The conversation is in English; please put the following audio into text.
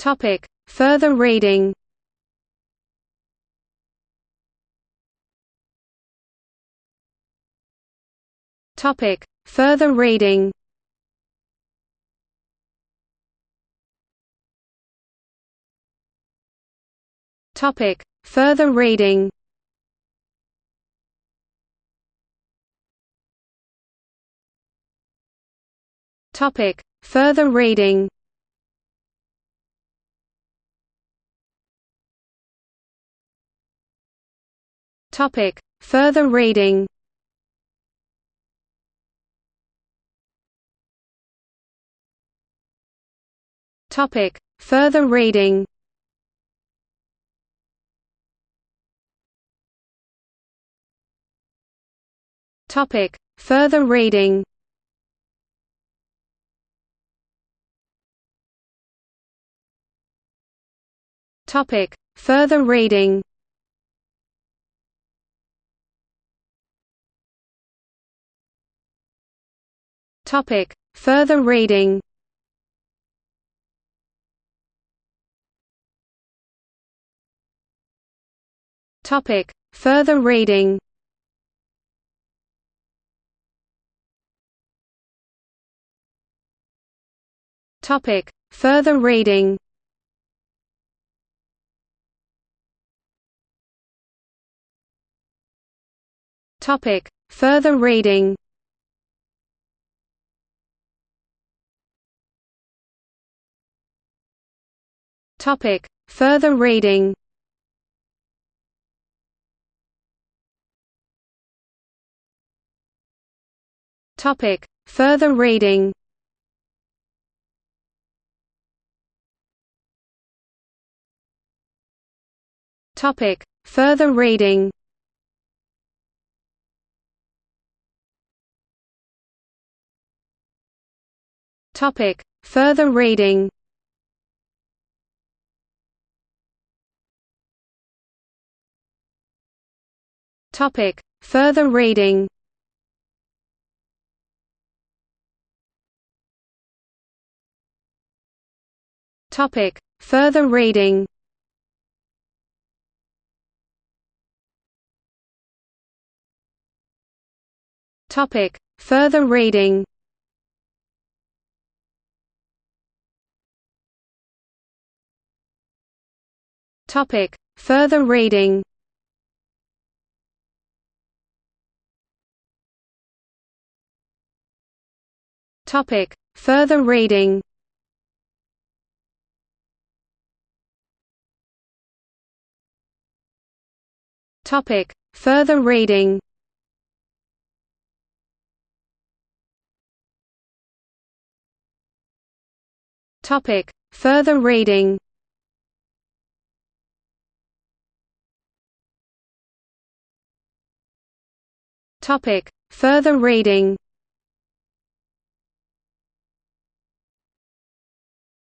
Topic: Further reading. Topic: Further reading. Topic: Further reading. Topic: Further reading. Topic: Further reading. Topic: Further reading. Topic: Further reading. Topic: Further reading. Topic: Further reading. Topic: Further reading. Topic: Further reading. Topic: Further reading. Topic: Further reading. Topic: Further reading. Topic: Further reading. Topic: Further reading. Topic: Further reading. Topic: Further reading. Topic: Further reading. Topic: Further reading. Topic: Further reading. Topic: Further reading. Topic: Further reading. Topic: Further reading.